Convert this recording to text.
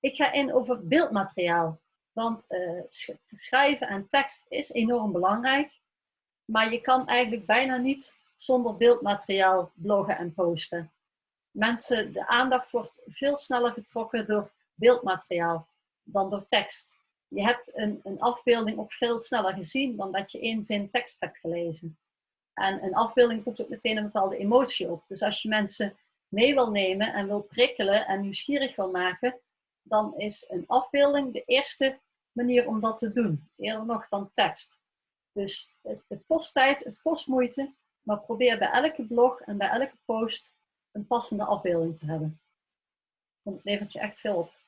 Ik ga in over beeldmateriaal. Want uh, schrijven en tekst is enorm belangrijk. Maar je kan eigenlijk bijna niet zonder beeldmateriaal bloggen en posten. Mensen, de aandacht wordt veel sneller getrokken door beeldmateriaal dan door tekst. Je hebt een, een afbeelding ook veel sneller gezien dan dat je één zin tekst hebt gelezen. En een afbeelding roept ook meteen een bepaalde emotie op. Dus als je mensen mee wil nemen en wil prikkelen en nieuwsgierig wil maken, dan is een afbeelding de eerste manier om dat te doen. Eerder nog dan tekst. Dus het, kost tijd, het kost moeite, maar probeer bij elke blog en bij elke post een passende afbeelding te hebben. Want het levert je echt veel op.